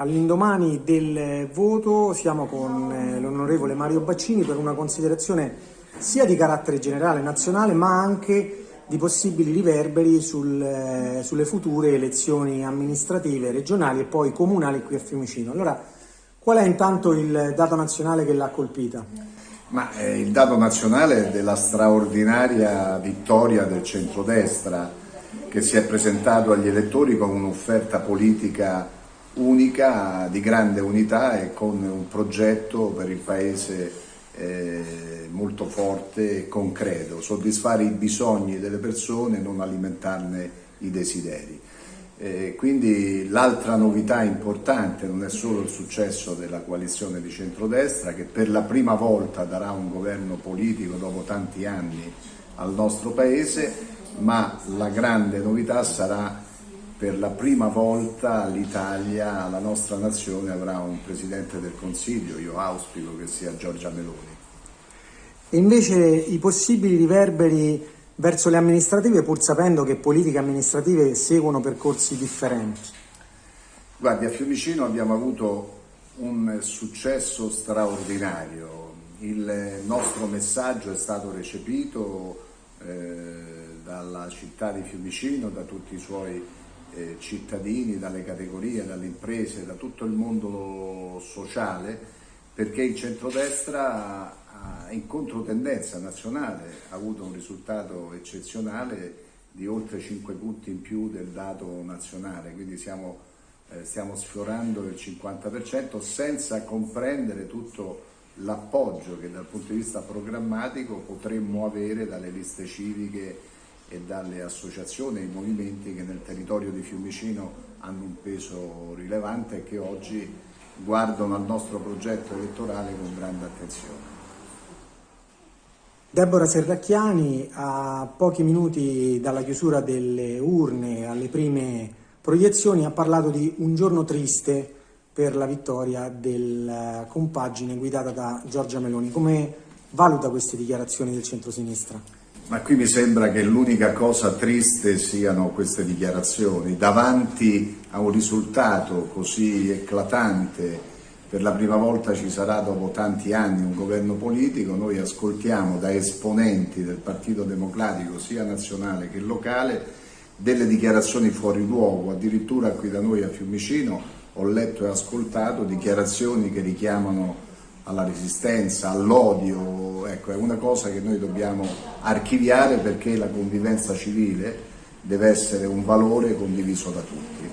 All'indomani del voto siamo con eh, l'onorevole Mario Baccini per una considerazione sia di carattere generale nazionale ma anche di possibili riverberi sul, eh, sulle future elezioni amministrative, regionali e poi comunali qui a Fiumicino. Allora, qual è intanto il dato nazionale che l'ha colpita? Ma eh, il dato nazionale è della straordinaria vittoria del centrodestra che si è presentato agli elettori con un'offerta politica unica, di grande unità e con un progetto per il Paese eh, molto forte e concreto, soddisfare i bisogni delle persone e non alimentarne i desideri. Eh, quindi l'altra novità importante non è solo il successo della coalizione di centrodestra che per la prima volta darà un governo politico dopo tanti anni al nostro Paese, ma la grande novità sarà per la prima volta l'Italia, la nostra nazione avrà un Presidente del Consiglio, io auspico che sia Giorgia Meloni. E invece i possibili riverberi verso le amministrative pur sapendo che politiche amministrative seguono percorsi differenti? Guardi, a Fiumicino abbiamo avuto un successo straordinario, il nostro messaggio è stato recepito eh, dalla città di Fiumicino, da tutti i suoi eh, cittadini, dalle categorie, dalle imprese, da tutto il mondo sociale, perché il centrodestra in controtendenza nazionale ha avuto un risultato eccezionale di oltre 5 punti in più del dato nazionale, quindi siamo, eh, stiamo sfiorando il 50% senza comprendere tutto l'appoggio che dal punto di vista programmatico potremmo avere dalle liste civiche e dalle associazioni e i movimenti che nel territorio di Fiumicino hanno un peso rilevante e che oggi guardano al nostro progetto elettorale con grande attenzione. Deborah Serracchiani a pochi minuti dalla chiusura delle urne alle prime proiezioni ha parlato di un giorno triste per la vittoria della compagine guidata da Giorgia Meloni. Come valuta queste dichiarazioni del centro-sinistra? Ma qui mi sembra che l'unica cosa triste siano queste dichiarazioni. Davanti a un risultato così eclatante, per la prima volta ci sarà dopo tanti anni un governo politico, noi ascoltiamo da esponenti del Partito Democratico sia nazionale che locale delle dichiarazioni fuori luogo, addirittura qui da noi a Fiumicino ho letto e ascoltato dichiarazioni che richiamano alla resistenza, all'odio, ecco, è una cosa che noi dobbiamo archiviare perché la convivenza civile deve essere un valore condiviso da tutti.